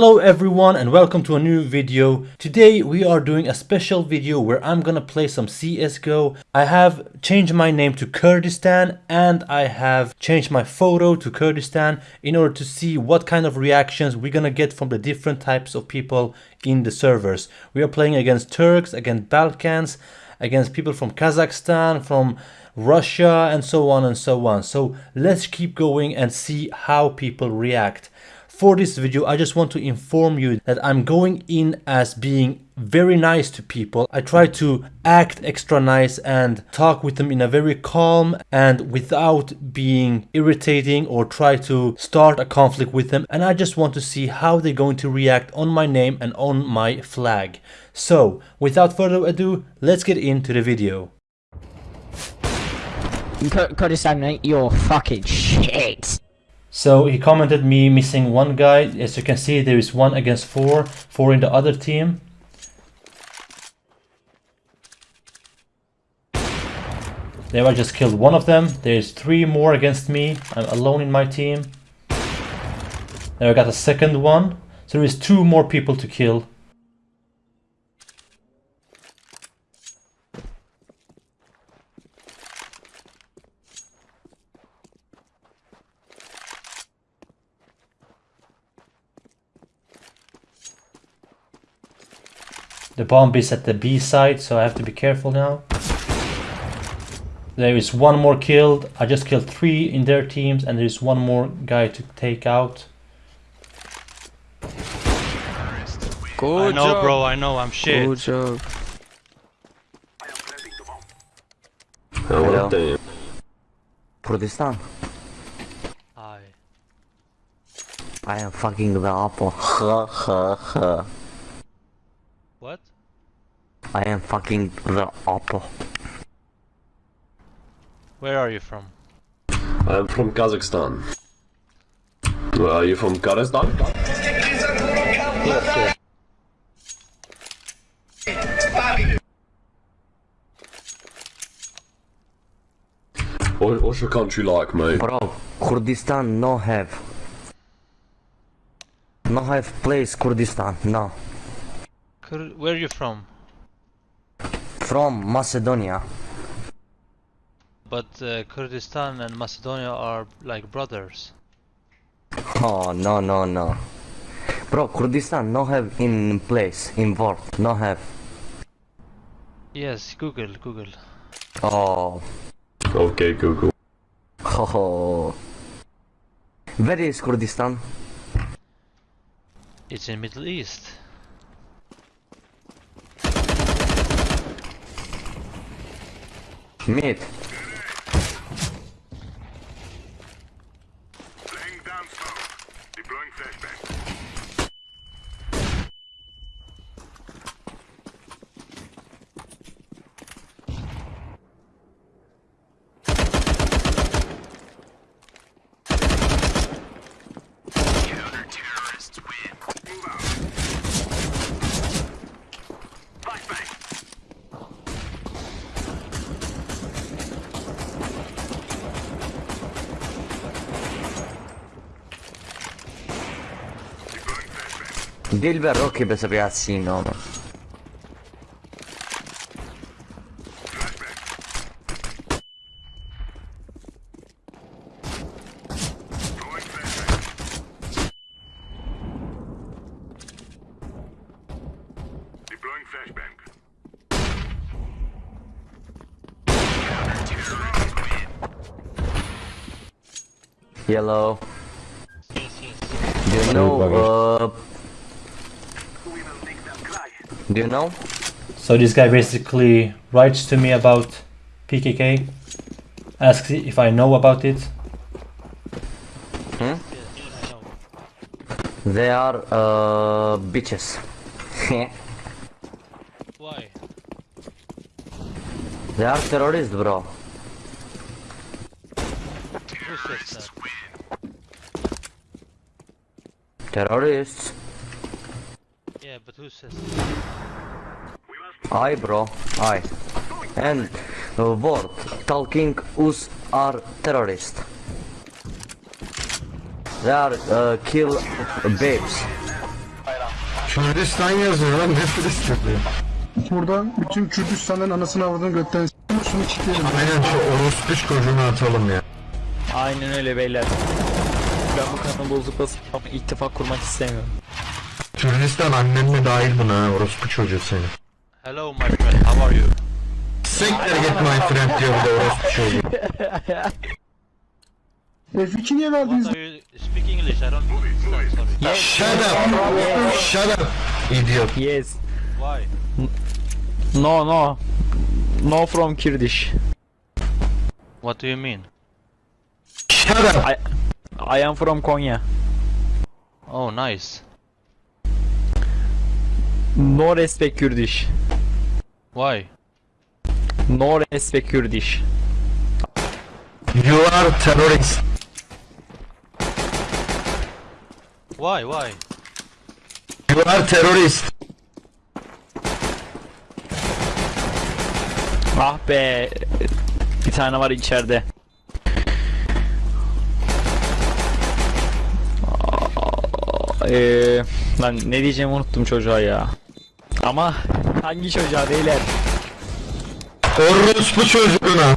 Hello everyone and welcome to a new video. Today we are doing a special video where I'm gonna play some CSGO. I have changed my name to Kurdistan and I have changed my photo to Kurdistan in order to see what kind of reactions we're gonna get from the different types of people in the servers. We are playing against Turks, against Balkans, against people from Kazakhstan, from Russia and so on and so on. So let's keep going and see how people react. For this video, I just want to inform you that I'm going in as being very nice to people. I try to act extra nice and talk with them in a very calm and without being irritating or try to start a conflict with them. And I just want to see how they're going to react on my name and on my flag. So, without further ado, let's get into the video. Kurdistan, you're fucking shit. So he commented me missing one guy. As you can see, there is one against four, four in the other team. There I just killed one of them. There's three more against me. I'm alone in my team. There I got a second one. So there is two more people to kill. The bomb is at the B side, so I have to be careful now. There is one more killed. I just killed three in their teams, and there's one more guy to take out. Good I know, job. bro. I know. I'm shit. Good job. Hello. Kurdistan. I. I am fucking the apple. Huh, huh, huh. What? I am fucking the apple. Where are you from? I'm from Kazakhstan. Well, are you from Kazakhstan? What, what's your country like, mate? Bro, Kurdistan no have. No have place Kurdistan, no. Kur where are you from? From Macedonia. But uh, Kurdistan and Macedonia are like brothers. Oh, no, no, no. Bro, Kurdistan no have in place, in world, no have. Yes, Google, Google. Oh, Okay, Google. oh. Where is Kurdistan? It's in Middle East. Мид. Dilber Rocky per ragazzi il nome. Yellow. Do you know uh, do you know? So this guy basically writes to me about PKK, asks if I know about it. Yes, I know. They are, uh, bitches. Why? they are terrorists, bro. Who? Terrorists. Yeah, but who says that? I, bro. I. And uh, word talking us are terrorists. They are uh, kill babes. Kürdistan yazıyor lan ne Filistinli? Buradan bütün Kürdistan'ın anasını avradını götten s**tim, şunu çitleyelim. Aynen şu orospu çocuğunu atalım ya. Aynen öyle beyler. Ben bu kanı bozup basıp ama ittifak kurmak istemiyorum. Kürdistan annenle dahil buna orospu çocuğu seni. Hello, my friend. How are you? Siktir git my friend diyor bir de orospu çocuğu. F2 niye verdiniz? What are you speak English? I don't understand. Sorry. Shut up! Shut up! Idiot. Yes. Why? No no. No from Kurdish. What do you mean? Shut up! I I am from Konya. Oh, nice. No respect Kurdish. Why? No respect Kurdish. You are terrorist. Why? Why? You are terrorist. Ah be. Bir tane var içeride. Eee lan ne diyeceğimi unuttum çocuğa ya. Ama hangi çocuğa beyler? Orospu çocuğuna.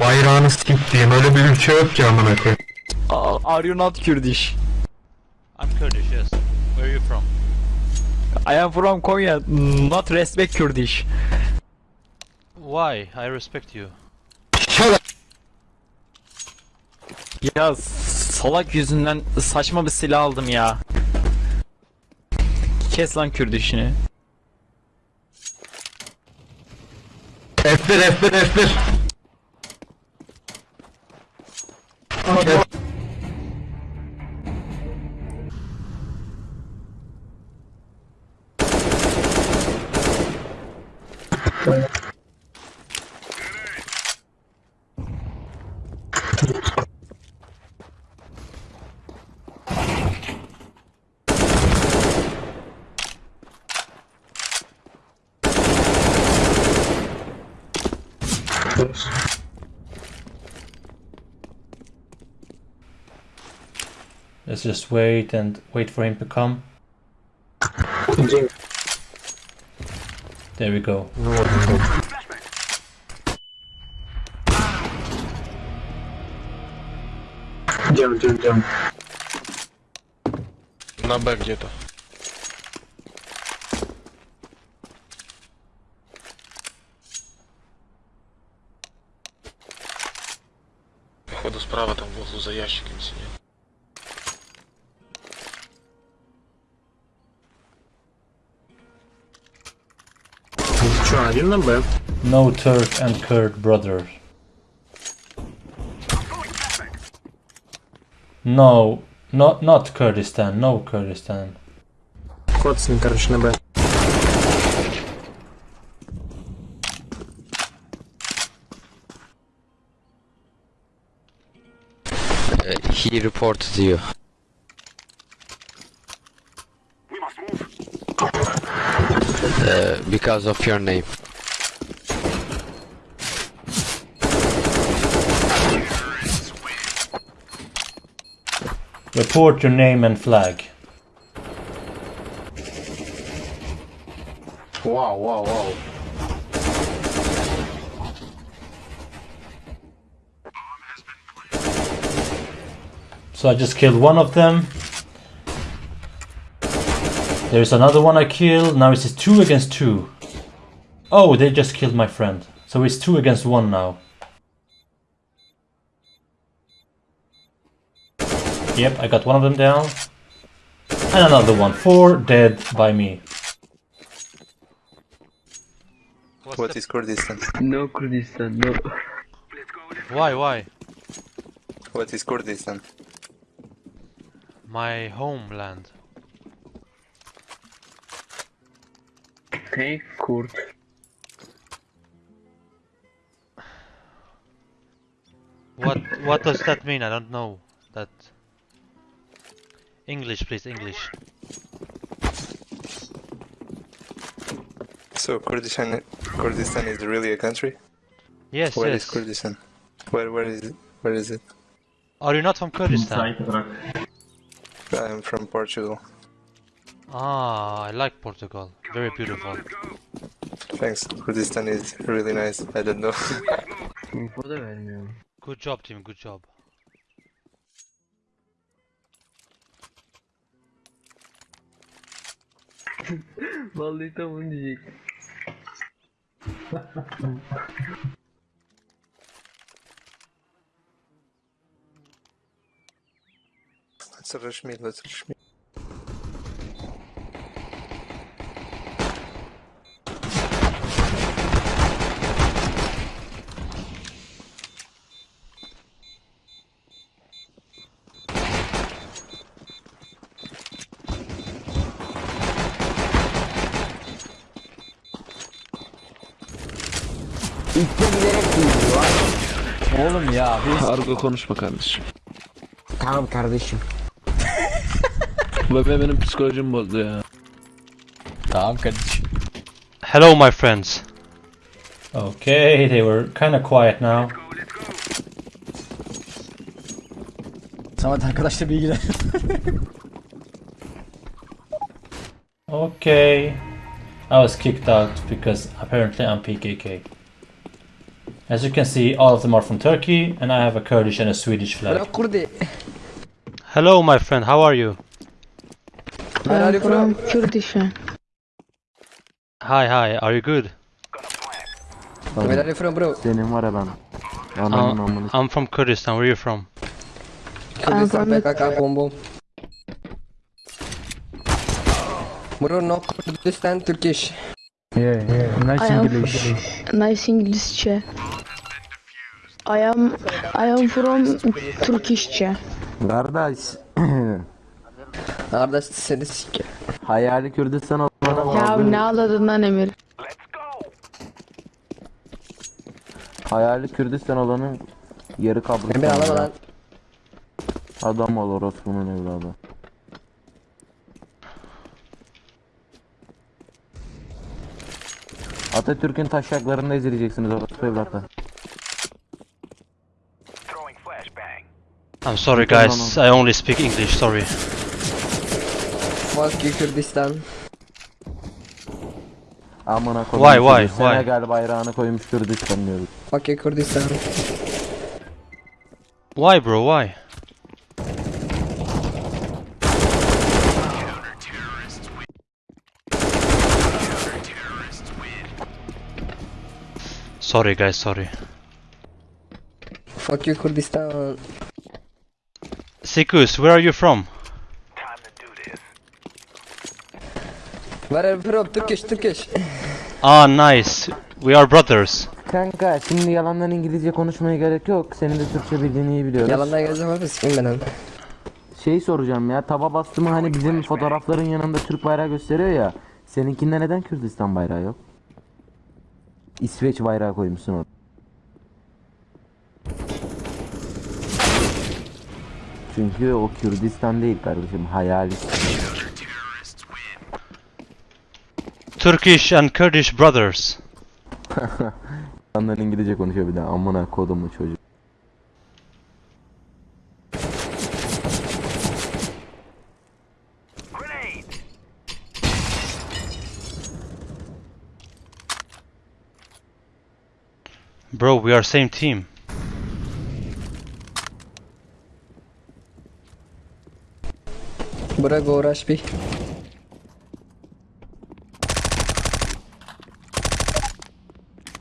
Bayrağını siktiğim öyle bir ülke yok ki amına koyayım. Are you not Kurdish? I'm Kurdish. Yes. Where are you from? I am from Konya. Not respect Kurdish. Why? I respect you. Shut up! Ya salak yüzünden saçma bir silah aldım ya. Kes lan Kürdişini. F1 F1 F1. just wait and wait for him to come. There we go. Cam cam cam. На Б где-то. Походу справа там в углу за ящиком сидел. один на Б. No Turk and Kurd brothers. No, not not Kurdistan. No Kurdistan. Коцин, короче, на Б. He reported you. We must move. Uh, because of your name. Report your name and flag. Wow wow wow. So I just killed one of them. There's another one I killed. Now it's two against two. Oh, they just killed my friend. So it's two against one now. Yep, I got one of them down. And another one. Four dead by me. What's What the- is Kurdistan? No Kurdistan, no. Why? Why? What is Kurdistan? My homeland. Hey, Kurd. What? What does that mean? I don't know. That. English, please. English. So Kurdistan, Kurdistan is really a country? Yes. Yes. Where is it? Where is it? Are you not from Kurdistan? I'm from Portugal. Ah, I like Portugal. Very beautiful. Thanks. Kurdistan is really nice. I don't know. Info da vermiyorum. Good job team, good job. Vallahi tam onu diyecek. let's rush me, let's rush me. İlk de bilerek giyiyor. Oğlum ya biz... Argo konuşma kardeşim. Tamam kardeşim. Bebe benim psikolojimi bozdu ya. Tamam kardeşim. Hello my friends. Okay, they were kind of quiet now. Samet arkadaşla bilgiler. Okay. I was kicked out because apparently I'm PKK. As you can see, all of them are from Turkey, and I have a Kurdish and a Swedish flag. Hello my friend, how are you? Where are you from? Kurdistan. Hi, hi, are you good? Where are you from bro? Senin var ya ben. Uh, I'm from Kurdistan, where are you from? Kurdistan PKK bom bom. Bro no Kurdistan Turkish. Yeah, yeah. Nice I am English. nice Englishçe. I am I am from Turkishçe. Kardeş. Kardeş seni sike. Hayali Kürdistan olana Ya ne ağladın lan Emir? Hayali Kürdistan olanın yeri kabul. Emir alama lan. Adam ol orospunun evladı. Atatürk'ün taşaklarında ezileceksiniz orospu evlatlar. I'm sorry guys, I only speak English, sorry. Fuck you Kürdistan. Amına koyayım. Why, why, sizi. why? Senegal bayrağını koymuş Kürdistan diyoruz. Fuck you Kürdistan. Why bro, why? Sorry guys, sorry. Fuck you Kürdistan. Sikus, where are you from? Where are you from? Turkish Turkish. Ah, nice. We are brothers. Kanka şimdi yalandan İngilizce konuşmaya gerek yok. Senin de Türkçe bildiğini iyi biliyoruz. Yalandan geleceğim abi sikim ben Şey soracağım ya taba bastımı hani bizim fotoğrafların yanında Türk bayrağı gösteriyor ya. Seninkinde neden Kürdistan bayrağı yok? İsveç bayrağı koymuşsun orada. Çünkü o Kürdistan değil kardeşim hayali. Turkish and Kurdish brothers. Yandan İngilizce konuşuyor bir de amına kodumu çocuk. Bro, we are same team. Bırak uğraş bir.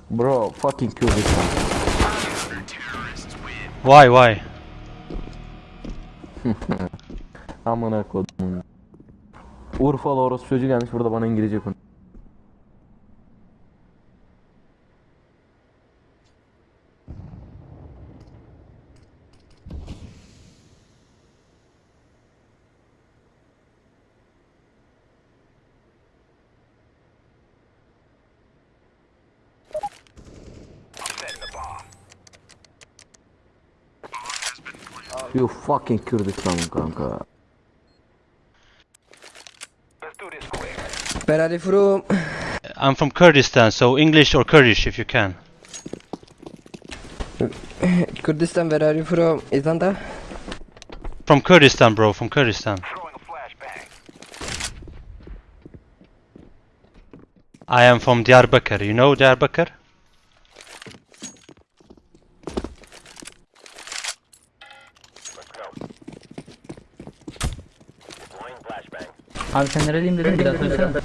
Bro fucking Kürdistan. Why, why? amına kodumun. Urfalı orospu çocuğu gelmiş burada bana İngilizce konuş. fucking Kürdistan kanka. Where are you from? I'm from Kurdistan, so English or Kurdish if you can. Kurdistan, where are you from? Isn't that? From Kurdistan, bro, from Kurdistan. I am from Diyarbakir. You know Diyarbakir? Abi sen nereliyim dedin bir daha söylesene.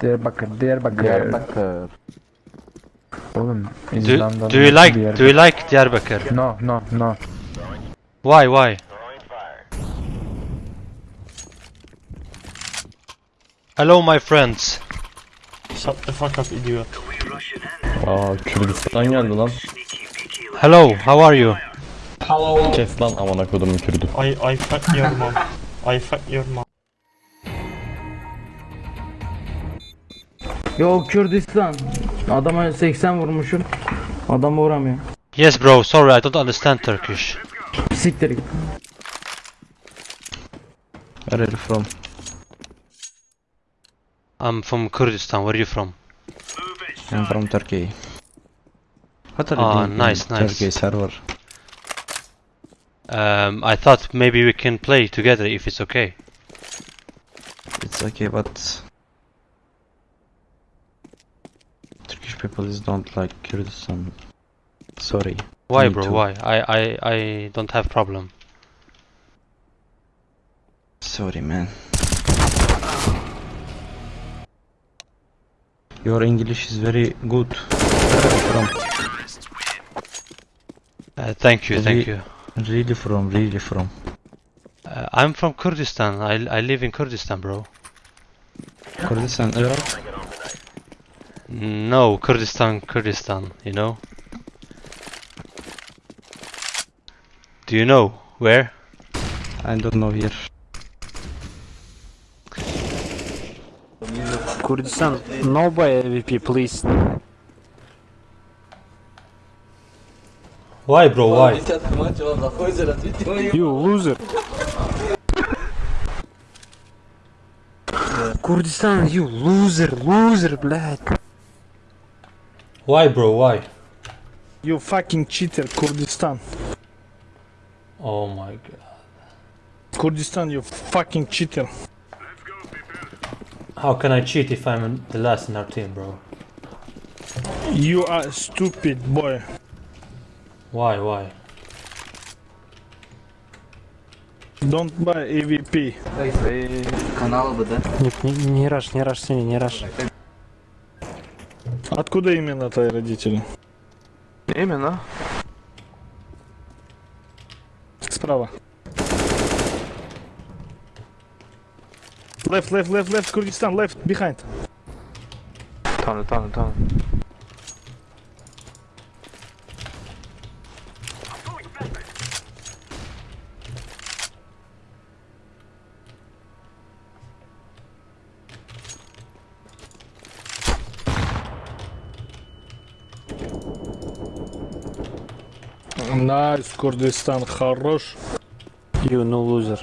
Diyarbakır, Diyarbakır. Diyarbakır. Oğlum Do, İzlanda'nın do you like do you like Diyarbakir? No, no, no. Why why? Hello my friends. Shut the fuck up idiot. Aa Kürdistan geldi lan. Hello, how are you? Kes lan amına kodumun Kürdü. I, I fuck your mom. I fuck your mom. Yo Kürdistan. Adama 80 vurmuşum. Adam vuramıyor. Yes bro, sorry I don't understand Turkish. Siktir git. Where are you from? I'm from Kurdistan. Where are you from? I'm from Turkey. What are you Ah, doing in nice, nice. Turkey server? Um, I thought maybe we can play together if it's okay. It's okay, but Turkish people is don't like Kurdistan. Sorry. Why bro, too. why? I, I, I don't have problem. Sorry, man. Your English is very good. Where are you from? Uh, thank you, thank you. Really from, really from. Uh, I'm from Kurdistan. I, I live in Kurdistan, bro. Kurdistan, Iraq? No, Kurdistan, Kurdistan, you know? Do you know where? I don't know here. Kurdistan, no by AVP please. Why, bro? Why? You loser. Kurdistan, you loser, loser, блядь. Why, bro? Why? You fucking cheater, Kurdistan. Oh my god. Kurdistan, you fucking cheater. How can I cheat if I'm the last in our team, bro? You are stupid boy. Why? Why? Don't buy AVP. Канал бы, да? Нет, не, не раш, не раш, Сеня, не раш. Откуда именно твои родители? Именно? Справа. Left, left, left, left, Kurdistan, left, behind. Tunnel, tunnel, tunnel. Nice, Kurdistan, хорош. You no loser.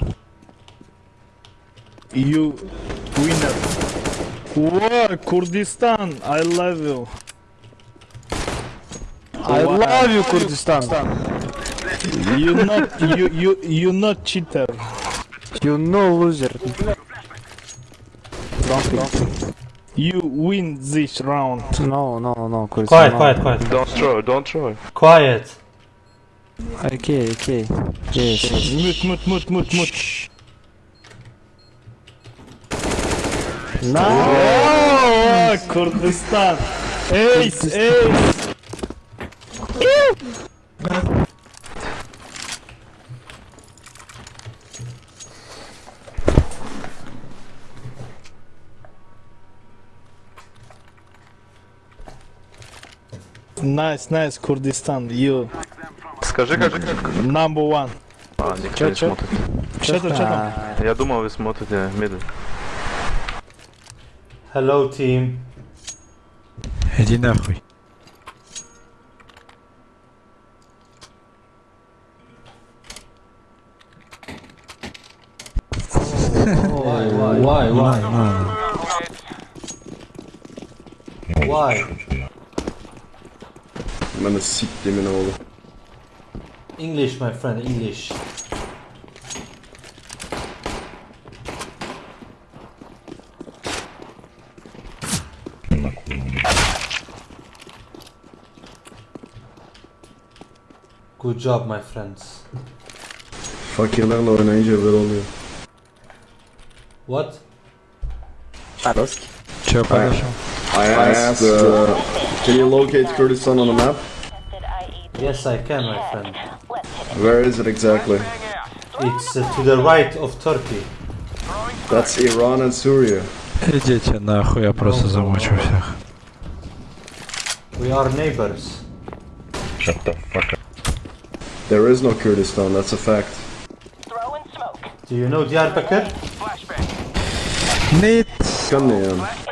You winner. Whoa, Kurdistan, I love you. I love you, Kurdistan. You not you you you not cheater. You no loser. Don't, don't. You win this round. No, no, no, Quiet, quiet, quiet. Don't throw, don't throw. Quiet. Okay, okay. Yes. Mute, mute, mute, mute, mute. Nice. Oh, Kurdistan. Ace, ace. Nice, nice, Kurdistan. You Скажи, как... как... number one. А, никто не смотрит. Чё там, чё там? Я думал, вы смотрите мидл. Hello, team. Иди нахуй. Why? Why? Why? Why? Why? Men siktimin oğlu. English, my friend, English. Good job, my friends. Fakirlerle oynayınca böyle oluyor. What? Padosk. Çöp arkadaşım. I asked, uh, can you locate Kurdistan on the map? Yes, I can, my friend. Where is it exactly? It's uh, to the right of Turkey. That's Iran and Syria. Идите нахуй, я просто замучу всех. We are neighbors. Shut the fuck up. There is no Kurdistan, that's a fact. Do you know Diyarbakir? Nit. Kan ne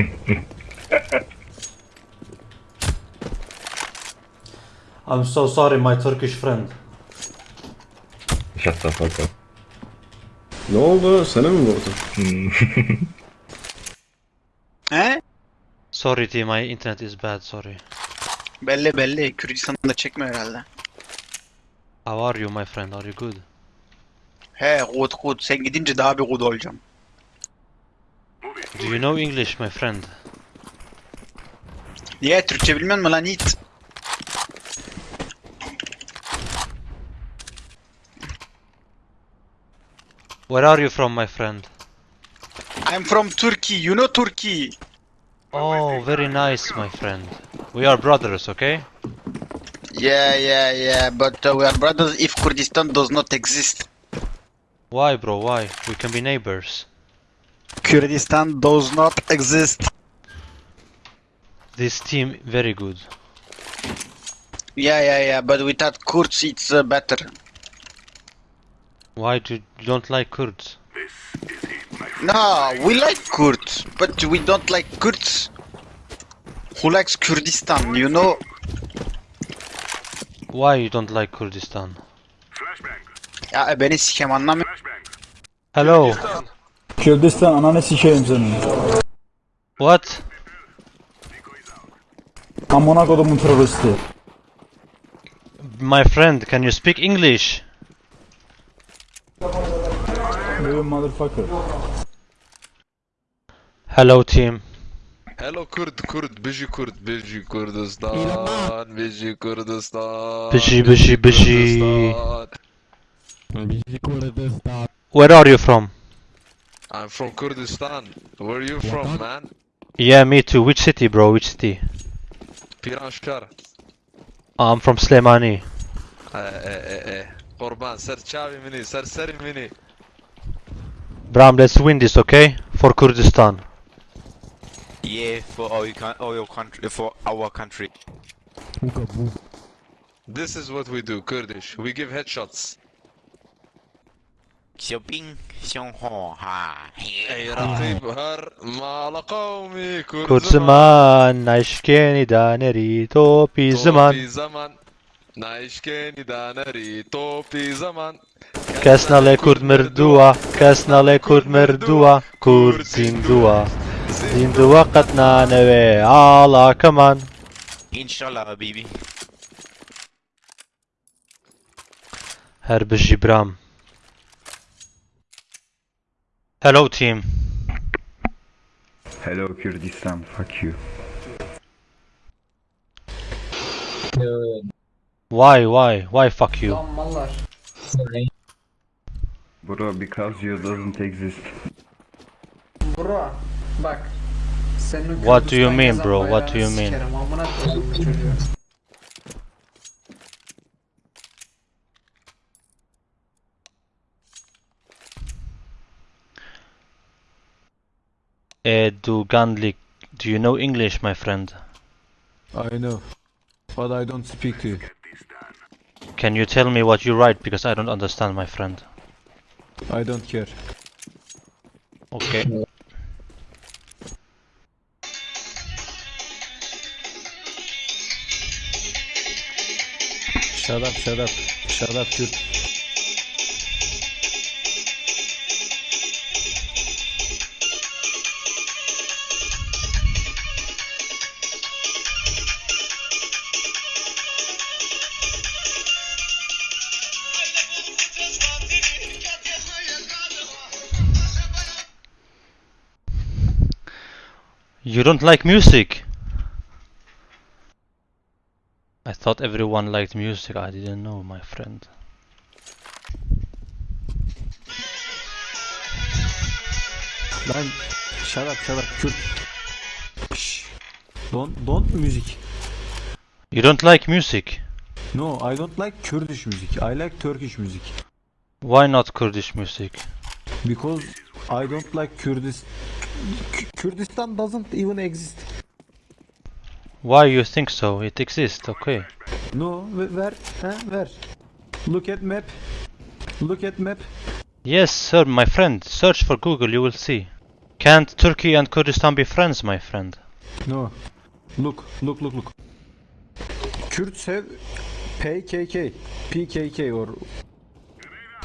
I'm so sorry my Turkish friend. Shut the fuck up. Ne oldu? Seni mi vurdu? He? Sorry team, my internet is bad, sorry. Belli belli. Kürdistan'da çekme herhalde. How are you my friend, are you good? He good good. Sen gidince daha bir good olacağım. Do you know English my friend? Niye Türkçe bilmiyor lan Yiğit? Where are you from my friend? I'm from Turkey. You know Turkey. Oh, very nice my friend. We are brothers, okay? Yeah yeah yeah. But uh, we are brothers if Kurdistan does not exist. Why bro, why? We can be neighbors. Kurdistan does not exist. This team very good. Yeah yeah yeah. But without Kurds it's uh, better. Why do you don't like Kurds? No, we like Kurds, but we don't like Kurds. Who likes Kurdistan? You know? Why you don't like Kurdistan? Ya beni sikem anlamıyor. Hello. Kürdistan ananı sikeyim senin. What? Amına kodumun teröristi. My friend, can you speak English? You motherfucker. Hello team. Hello Kurd, Kurd, biji Kurd, biji Kurdistan, biji Kurdistan. Biji, biji, biji. Kurdistan. Where are you from? I'm from Kurdistan. Where are you from, man? Yeah, me too. Which city, bro? Which city? Piranshahr. I'm from Slemani. Eh, eh, eh, eh. Qurban, ser chavi mini, ser seri mini. Bram, let's win this, okay? For Kurdistan. Yeah, for all, you all your country, for our country. This is what we do, Kurdish. We give headshots. شوبينغ شون هو ها أي رقيب هر مال قومي كرد زمان نايشكيني دانري توبي زمان زمان نايشكيني دانري توبي زمان کەس نەڵێ کورد مردووە کەس نەڵێ کورد مردووە کورد زیندووە زیندووە قەت نانەوێ ئاڵاکەمان هەر بژی برام Hello team. Hello Kurdistan, fuck you. Why, why, why fuck you? Bro, because you doesn't exist. Bro bak. Senin o What do you Kürdistan mean, yazan bro? What do you mean? sikerim, amına koyayım bu çocuğu. Eh, Edu Gandlik, do you know English, my friend? I know, but I don't speak it. Can you tell me what you write because I don't understand, my friend? I don't care. Okay. Shut up, shut up, shut up, Kürt. You don't like music? I thought everyone liked music. I didn't know, my friend. Lan shut up shut up Kürt. Şşş. Don't don't music. You don't like music? No, I don't like Kurdish music. I like Turkish music. Why not Kurdish music? Because I don't like Kurdis. K- Kurdistan doesn't even exist. Why you think so? It exists, okay. No, ver, ha, ver. Look at map. Look at map. Yes, sir, my friend. Search for Google, you will see. Can't Turkey and Kurdistan be friends, my friend? No. Look, look, look, look. Kurds have PKK, PKK or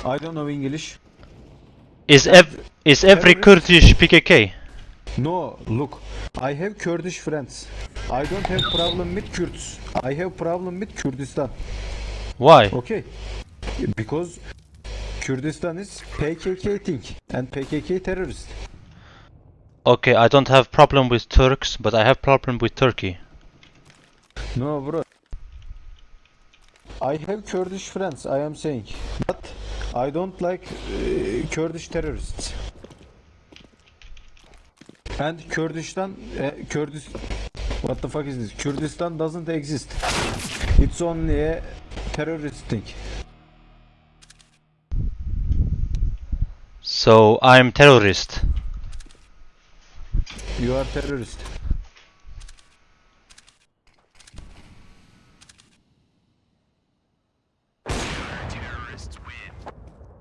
I don't know English. Is ev is every Kurdish PKK? No, look. I have Kurdish friends. I don't have problem with Kurds. I have problem with Kurdistan. Why? Okay. Because Kurdistan is PKK thing and PKK terrorist. Okay, I don't have problem with Turks, but I have problem with Turkey. No, bro. I have Kurdish friends, I am saying. But I don't like uh, Kurdish terrorists. And Kurdistan, uh, Kurdis, what the fuck is this? Kurdistan doesn't exist. It's only a terrorist thing. So I'm terrorist. You are terrorist.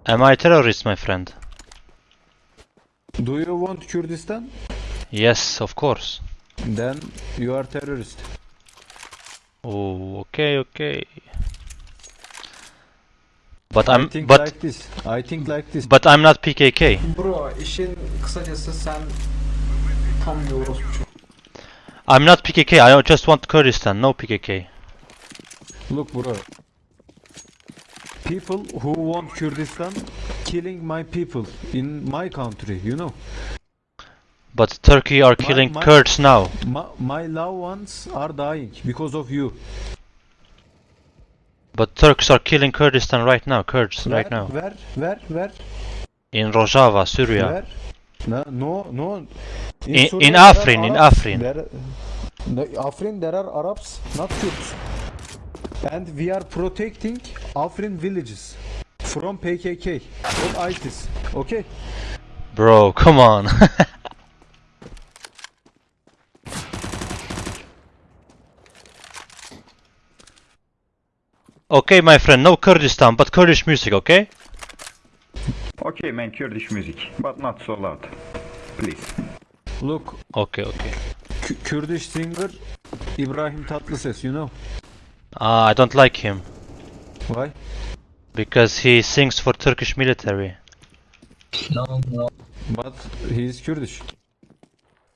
Am I terrorist, my friend? Do you want Kurdistan? Yes, of course. Then you are terrorist. Oh, okay, okay. But I I'm think but like this. I think like this. but I'm not PKK. Bro işin kısacası sen tam bir orospu. I'm not PKK. I just want Kurdistan, no PKK. Look bro. People who want Kurdistan killing my people in my country, you know. But Turkey are My- killing my- Kurds now. My, my loved ones are dying because of you. But Turks are killing Kurdistan right now. Kurds right now Ver, ver, ver, in Rojava, Syria. ver. No, no, no. In- Syria in Afrin, in Afrin. There, no, Afrin, there are Arabs, not Kurds. And we are protecting Afrin villages from PKK, from ISIS. Okay? Bro, come on. okay, my friend, no Kurdistan, but Kurdish music, okay? Okay, man, Kurdish music, but not so loud. Please. Look, Okay, okay. K- Kurdish singer Ibrahim Tatlıses, you know. Ah, I don't like him Why? because he sings for Turkish military. No, no. But he is Kurdish.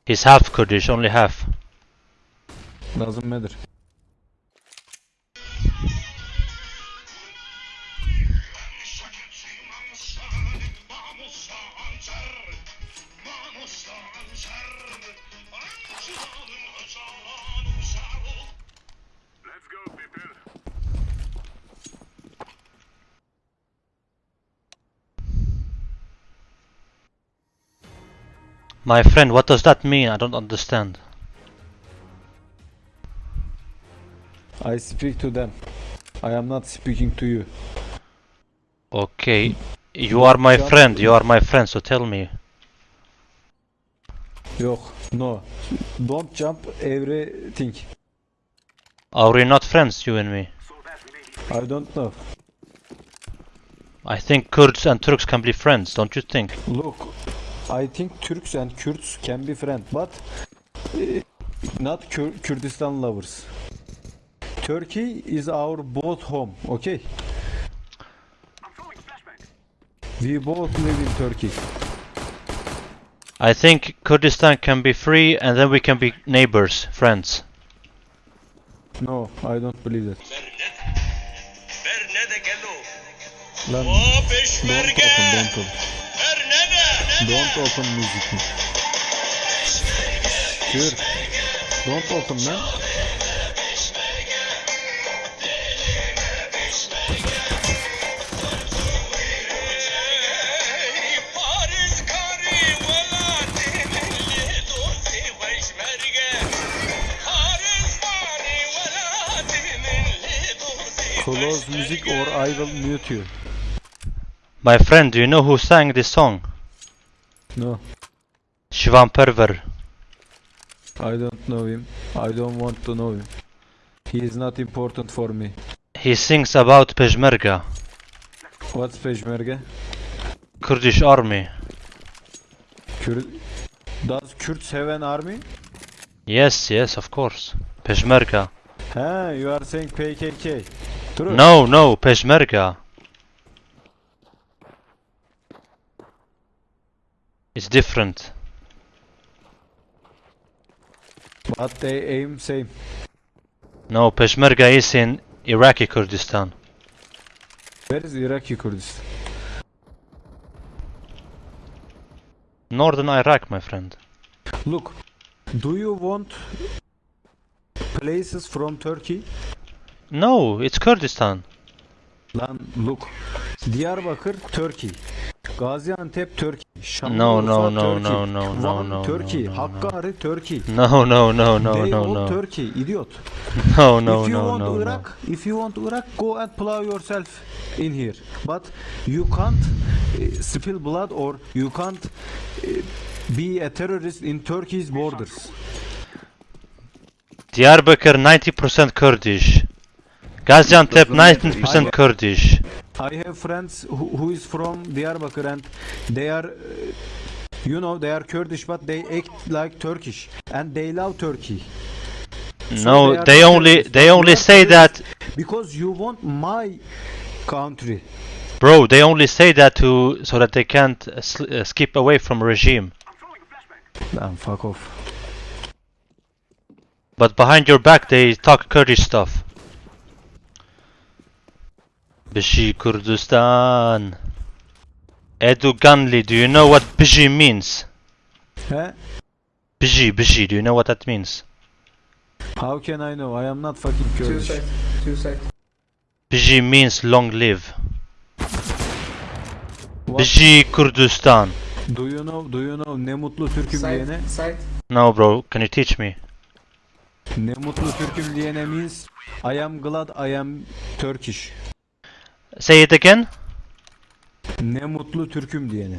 He's half Kurdish, only half. Doesn't matter. My friend, what does that mean? I don't understand. I speak to them. I am not speaking to you. Okay, you are my friend, you are my friend, so tell me. Yok, no. Don't jump everything. Are we not friends, you and me? I don't know. I think Kurds and Turks can be friends, don't you think? Look, I think Turks and Kurds can be friends, but not Kur- Kurdistan lovers. Turkey is our both home, okay? We both live in Turkey. I think Kurdistan can be free and then we can be neighbors, friends. No, I don't believe that. Lan, don't open, don't open. Don't open music. Türk. Don't open man. Close music or I will mute you. My friend, do you know who sang this song? No. Shivan Perver. I don't know him. I don't want to know him. He is not important for me. He sings about Peshmerga, What's Peshmerga? Kurdish army. Kur Does Kurds have an army? Yes, yes, of course. Peshmerga. Ha, you are saying PKK. True. No, no, Peshmerga. It's different. But they aim same. No, Peshmerga is in Iraqi Kurdistan. Where is Iraqi Kurdistan? Northern Iraq, my friend. Look, do you want places from Turkey? No, it's Kurdistan. Lan look, Diyarbakır Turkey, Gaziantep Turkey, No, no, Şanlıurfa no, Turkey, no, no, no, Van no, Turkey, no, no, no. Hakkari Turkey. No, no, no, no, they no, no. Turkey, idiot. No, no, if you no, want no, no. Iraq, if you want Iraq, go and plow yourself in here. But you can't uh, spill blood or you can't uh, be a terrorist in Turkey's borders. Diyarbakır 90% Kurdish. Gaziantep 19% Kurdish. I have friends who, who is from Diyarbakır and they are, uh, you know, they are Kurdish but they act like Turkish and they love Turkey. So No, they not only they only say that because you want my country. bro, they only say that to so that they can't uh, uh, skip away from regime. Damn, fuck off. But behind your back they talk Kurdish stuff. Bishi Kurdistan. Edu Ganli, do you know what Bishi means? He? Bishi, Bishi, do you know what that means? How can I know? I am not fucking Kurdish. Two seconds. Bishi means long live. Bishi Kurdistan. Do you know, do you know ne mutlu Türk'üm diyene? No, bro, can you teach me? Ne mutlu Türk'üm diyene means I am glad I am Turkish. Say it again. Ne mutlu Türk'üm diyene.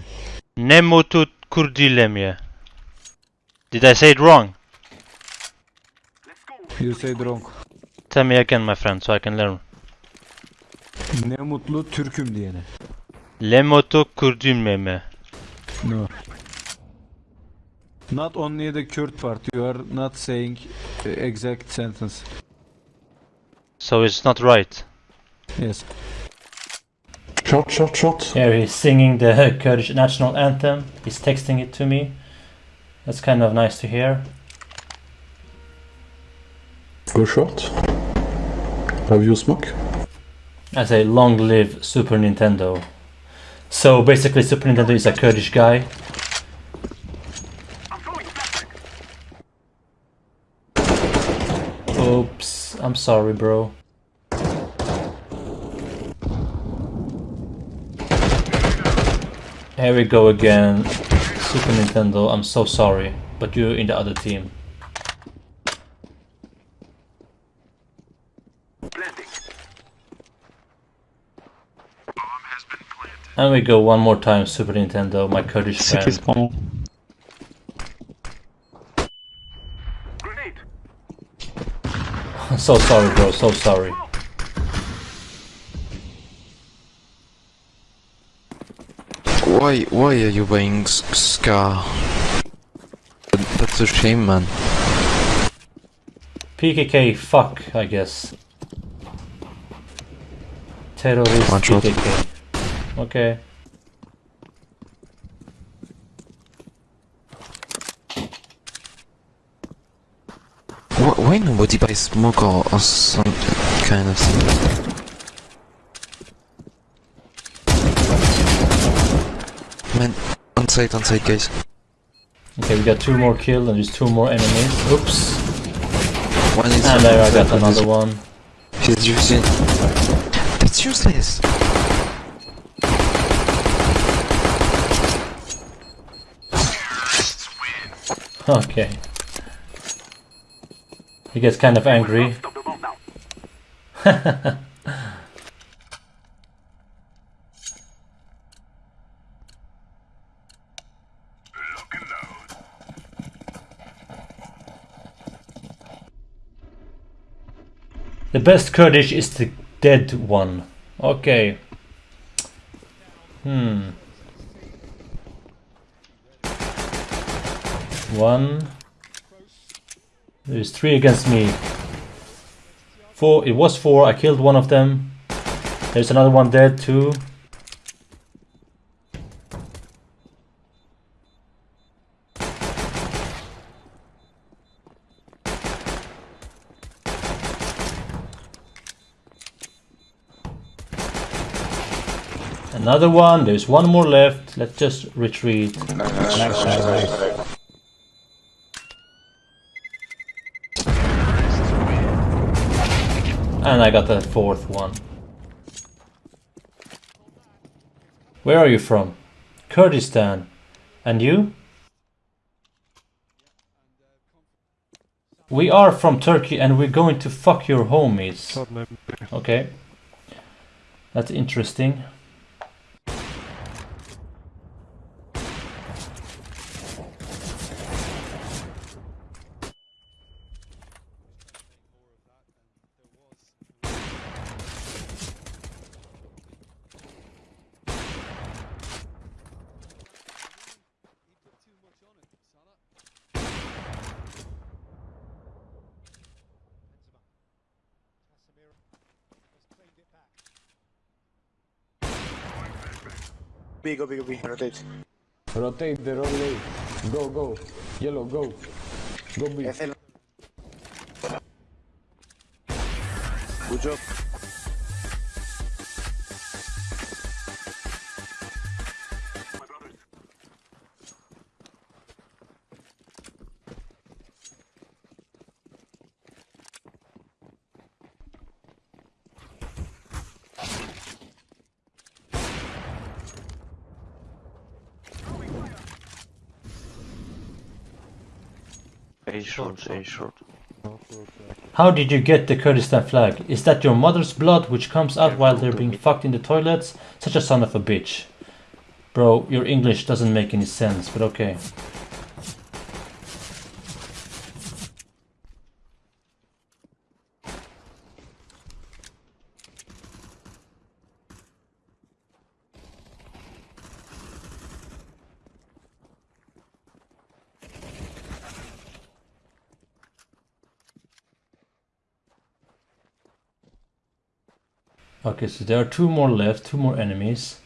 Ne mutu kurdilemye. Did I say it wrong? You said wrong. Tell me again, my friend, so I can learn. Ne mutlu Türk'üm diyene. Le mutu kurdilmeme. No. Not only the Kürt part, you are not saying uh, exact sentence. So it's not right. Yes. Here he's singing the Kurdish national anthem. He's texting it to me. That's kind of nice to hear. Good shot. Have you smoke? I say long live Super Nintendo. So basically Super Nintendo is a Kurdish guy. Oops, I'm sorry bro. Here we go again. Super Nintendo, I'm so sorry. But you're in the other team. And we go one more time, Super Nintendo, my Kurdish City friend. spawn. so sorry, bro, so sorry. Why, why are you wearing Scar? That's a shame, man. PKK, fuck, I guess. Terrorist One shot. PKK. Okay. Why nobody buys smoke or, or some kind of thing? Man, on site, on site, guys. Okay, we got two more kills and there's two more enemies. Oops. One is And there I got another one. He's using. That's useless. Okay. He gets kind of angry. The best Kurdish is the dead one. Okay. Hmm. One. There's three against me. Four. It was four. I killed one of them. There's another one dead too. Another one. There's one more left. Let's just retreat. And I got the fourth one. Where are you from? Kurdistan. And you? We are from Turkey and we're going to fuck your homies. Okay. That's interesting. B, go, B, go, B. Rotate. Rotate the wrong way. Go, go. Yellow, go. Go B. Good job. Short. How did you get the Kurdistan flag? Is that your mother's blood which comes out while they're being fucked in the toilets? Such a son of a bitch. Bro, your English doesn't make any sense, but okay. Okay, so there are two more left, two more enemies.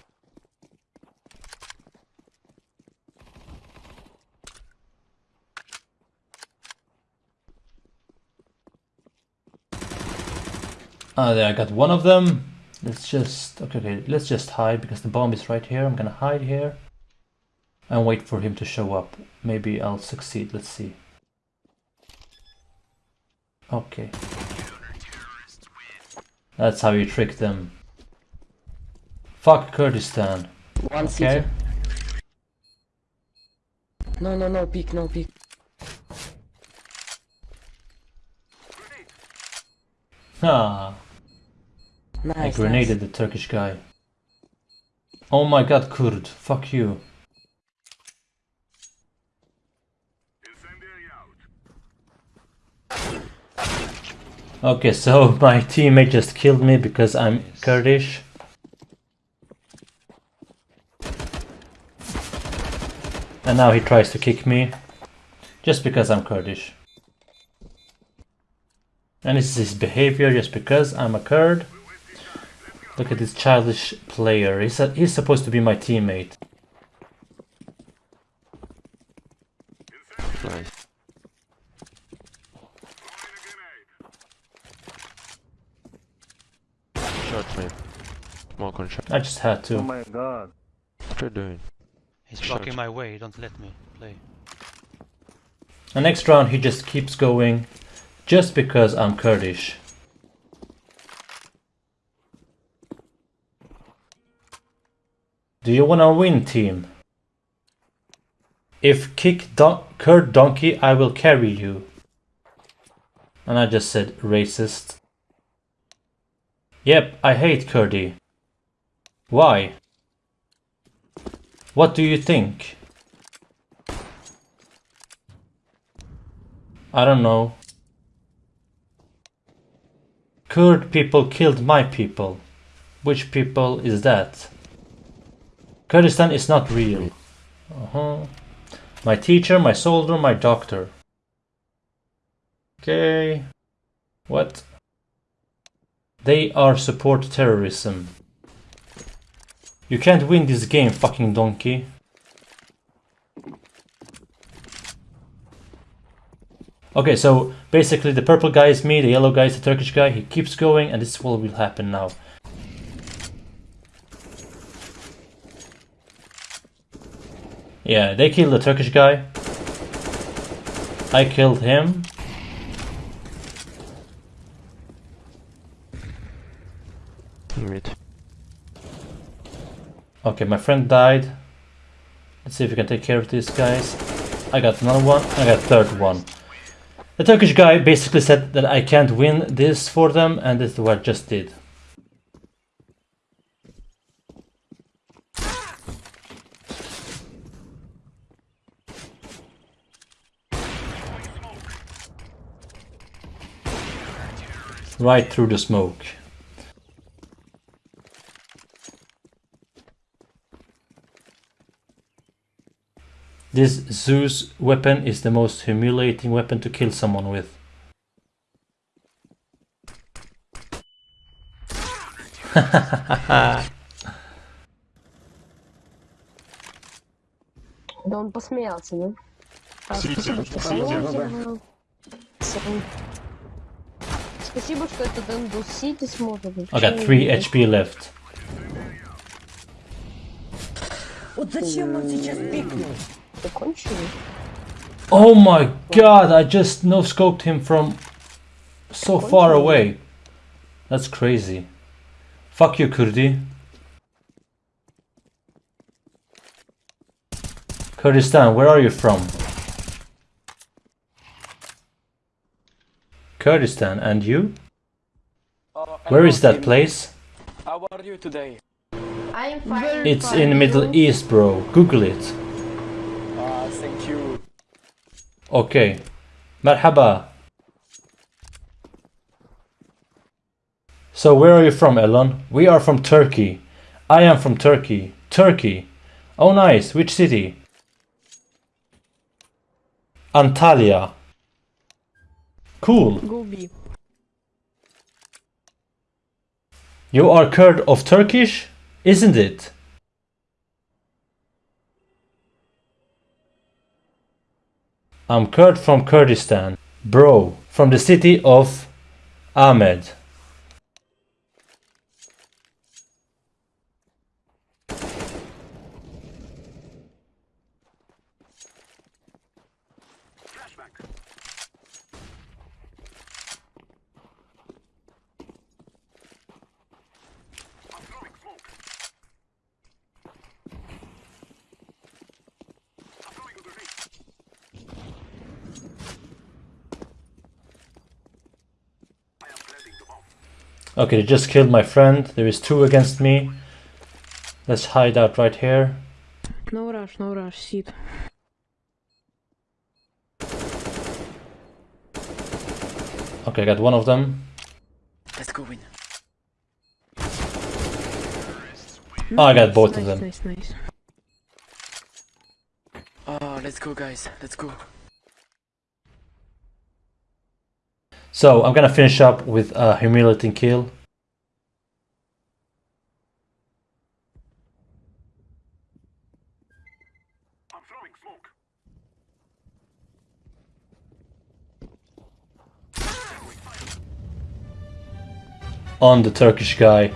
Ah, there I got one of them. Let's just okay, okay, let's just hide because the bomb is right here. I'm gonna hide here and wait for him to show up. Maybe I'll succeed. Let's see. Okay. That's how you trick them. Fuck Kurdistan. One Okay. city. No, no, no, peek, no peek. Ah. Nice, I Nice, grenaded the Turkish guy. Oh my god, Kurd. Fuck you. Okay, so my teammate just killed me because I'm Kurdish. And now he tries to kick me. Just because I'm Kurdish. And this is his behavior just because I'm a Kurd. Look at this childish player. He's, a, he's supposed to be my teammate. Nice. Shot me. Smoke. I just had to. Oh my god. What are you doing? He's Shut. blocking my way, don't let me play. The next round he just keeps going just because I'm Kurdish. Do you wanna win team? If kick don Kurd donkey I will carry you. And I just said racist. Yep, I hate Kurdi. Why? What do you think? I don't know. Kurd people killed my people. Which people is that? Kurdistan is not real. Uh -huh. My teacher, my soldier, my doctor. Okay. What? They are support terrorism. You can't win this game, fucking donkey. Okay, so basically the purple guy is me, the yellow guy is the Turkish guy, he keeps going and this is what will happen now. Yeah, they killed the Turkish guy. I killed him. Mid. Okay, my friend died. Let's see if we can take care of these guys. I got another one. I got third one. The Turkish guy basically said that I can't win this for them and this is what I just did. Right through the smoke. This Zeus weapon is the most humiliating weapon to kill someone with. Да он посмеялся, да? Спасибо, спасибо. Спасибо, что этот Эндус Сити сможет. I got 3 HP left. Вот зачем он сейчас пикнул? the country. Oh my god, I just no scoped him from so far away. That's crazy. Fuck you, Kurdi. Kurdistan, where are you from? Kurdistan, and you? Uh, where is that place? How are you today? I'm fine. It's in Middle East, bro. Google it. Okay. Marhaba. So where are you from, Elon? We are from Turkey. I am from Turkey. Turkey. Oh nice. Which city? Antalya. Cool. Gobi. You are Kurd of Turkish, isn't it? I'm Kurd from Kurdistan. Bro, from the city of Amed. Okay, they just killed my friend. There is two against me. Let's hide out right here. No rush, no rush, sit. Okay, I got one of them. Let's go win. Oh, I got both of nice, them. Nice, nice. Oh, let's go, guys. Let's go. So I'm gonna finish up with a humiliating kill. On the Turkish guy.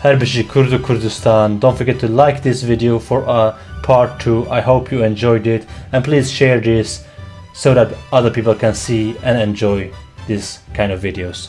Herbishi Kurdu Kurdistan. Don't forget to like this video for a part 2. I hope you enjoyed it. And please share this so that other people can see and enjoy this kind of videos.